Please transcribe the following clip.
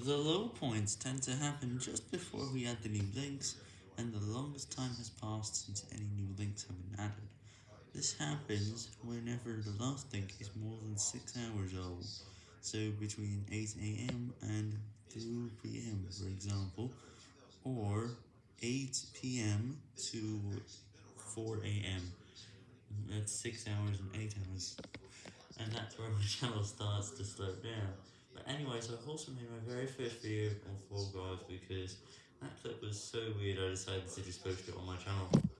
The low points tend to happen just before we add the new links, and the longest time has passed since any new links have been added. This happens whenever the last link is more than 6 hours old, so between 8am and 2pm for example, or 8pm to 4am, that's 6 hours and 8 hours, and that's where my channel starts to slow down. But anyway, so I've also made my very first video on Fall Guys because that clip was so weird I decided to just post it on my channel.